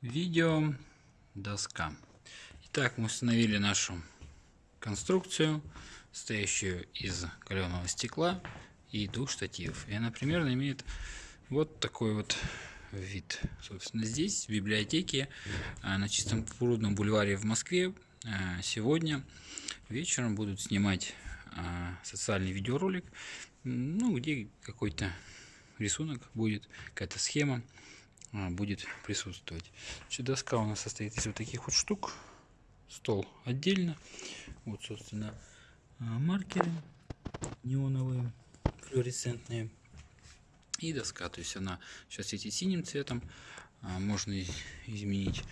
Видео доска. Итак, мы установили нашу конструкцию, состоящую из каленого стекла и двух штативов. И она примерно имеет вот такой вот вид. Собственно, здесь, в библиотеке, а, на Чистом прудном бульваре в Москве, а, сегодня вечером будут снимать а, социальный видеоролик, ну, где какой-то рисунок будет, какая-то схема будет присутствовать. Значит, доска у нас состоит из вот таких вот штук. Стол отдельно. Вот, собственно, а, маркеры неоновые, флуоресцентные. И доска, то есть она сейчас светит синим цветом. А, можно изменить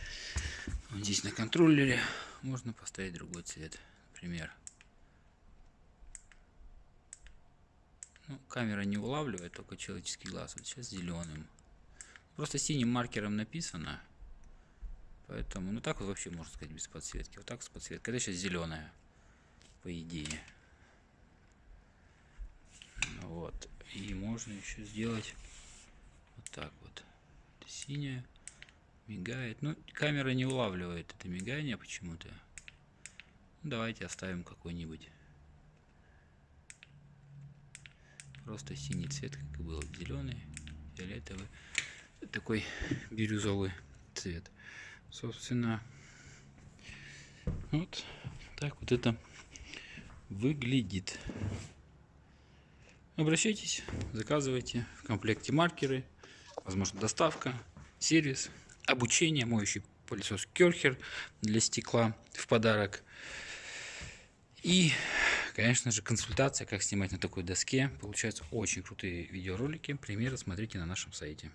здесь на контроллере. Можно поставить другой цвет, например. Ну, камера не улавливает, только человеческий глаз. Вот сейчас зеленым. Просто синим маркером написано. Поэтому, ну так вот вообще можно сказать без подсветки. Вот так с подсветкой. Это сейчас зеленая, по идее. Вот. И можно еще сделать вот так вот. Это синяя. Мигает. Ну, камера не улавливает это мигание почему-то. Давайте оставим какой-нибудь. Просто синий цвет, как и был. Зеленый, фиолетовый такой бирюзовый цвет. Собственно, вот так вот это выглядит. Обращайтесь, заказывайте в комплекте маркеры, возможно доставка, сервис, обучение, моющий пылесос Керхер для стекла в подарок. И, конечно же, консультация, как снимать на такой доске. Получаются очень крутые видеоролики. Примеры смотрите на нашем сайте.